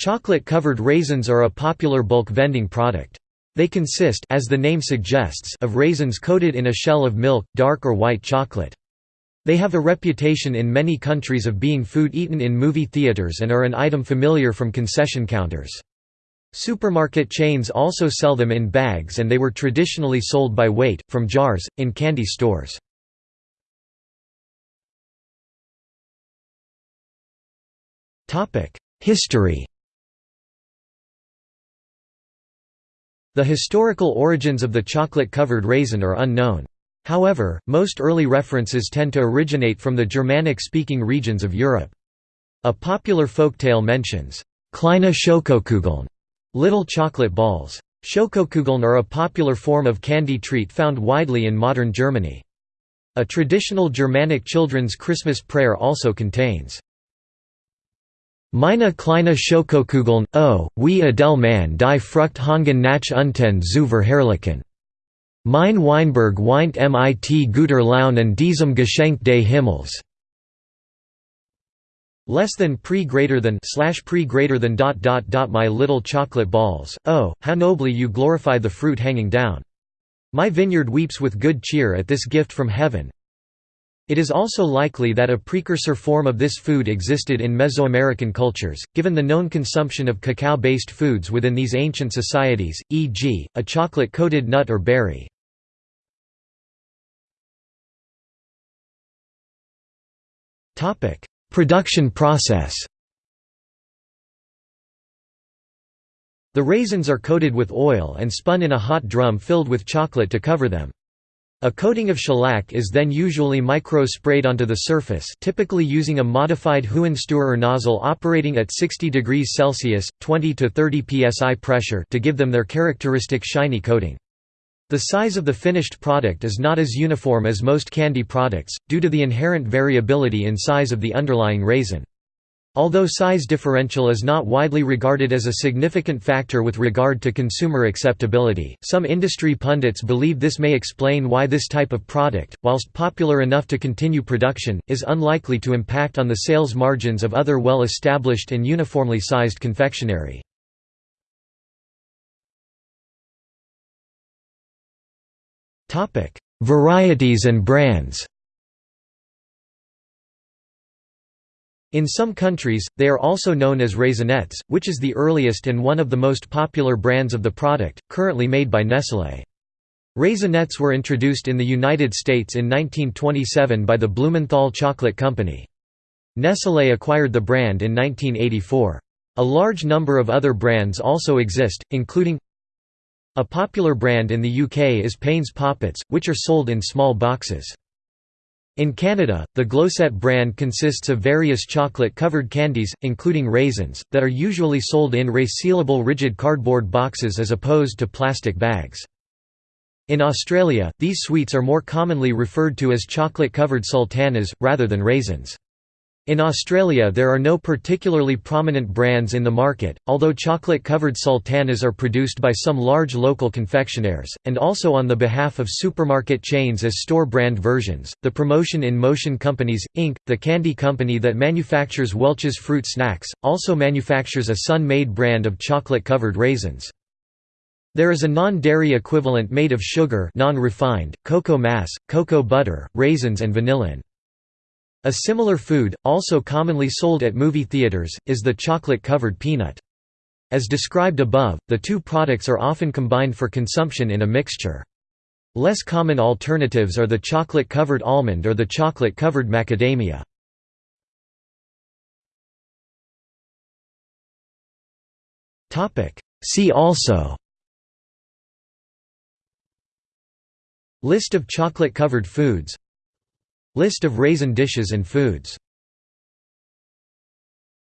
Chocolate-covered raisins are a popular bulk vending product. They consist as the name suggests of raisins coated in a shell of milk, dark or white chocolate. They have a reputation in many countries of being food eaten in movie theaters and are an item familiar from concession counters. Supermarket chains also sell them in bags and they were traditionally sold by weight, from jars, in candy stores. History The historical origins of the chocolate-covered raisin are unknown. However, most early references tend to originate from the Germanic-speaking regions of Europe. A popular folktale mentions, Kleine Schokokugeln, little chocolate balls. Schokokugeln are a popular form of candy treat found widely in modern Germany. A traditional Germanic children's Christmas prayer also contains, Meine kleine Schokokugeln, oh, wie Adele man die Frucht hangen nach unten zu verherrlichen. Mein Weinberg weint mit guter Laune an diesem Geschenk des Himmels. Less than pre greater than slash pre greater than dot dot dot my little chocolate balls, oh, how nobly you glorify the fruit hanging down. My vineyard weeps with good cheer at this gift from heaven, it is also likely that a precursor form of this food existed in Mesoamerican cultures, given the known consumption of cacao-based foods within these ancient societies, e.g., a chocolate-coated nut or berry. Production process The raisins are coated with oil and spun in a hot drum filled with chocolate to cover them. A coating of shellac is then usually micro-sprayed onto the surface typically using a modified Hohensteurer nozzle operating at 60 degrees Celsius, 20 to 30 psi pressure to give them their characteristic shiny coating. The size of the finished product is not as uniform as most candy products, due to the inherent variability in size of the underlying raisin. Although size differential is not widely regarded as a significant factor with regard to consumer acceptability, some industry pundits believe this may explain why this type of product, whilst popular enough to continue production, is unlikely to impact on the sales margins of other well-established and uniformly sized confectionery. Varieties and brands In some countries, they are also known as Raisinets, which is the earliest and one of the most popular brands of the product, currently made by Nestlé. Raisinets were introduced in the United States in 1927 by the Blumenthal Chocolate Company. Nestlé acquired the brand in 1984. A large number of other brands also exist, including a popular brand in the UK is Payne's Poppets, which are sold in small boxes. In Canada, the Glosette brand consists of various chocolate-covered candies, including raisins, that are usually sold in resealable rigid cardboard boxes as opposed to plastic bags. In Australia, these sweets are more commonly referred to as chocolate-covered sultanas, rather than raisins. In Australia there are no particularly prominent brands in the market, although chocolate-covered sultanas are produced by some large local confectionaires, and also on the behalf of supermarket chains as store-brand versions. The Promotion in Motion Companies, Inc., the candy company that manufactures Welch's Fruit Snacks, also manufactures a Sun-Maid brand of chocolate-covered raisins. There is a non-dairy equivalent made of sugar non-refined, cocoa mass, cocoa butter, raisins and vanillin. A similar food, also commonly sold at movie theaters, is the chocolate-covered peanut. As described above, the two products are often combined for consumption in a mixture. Less common alternatives are the chocolate-covered almond or the chocolate-covered macadamia. See also List of chocolate-covered foods List of raisin dishes and foods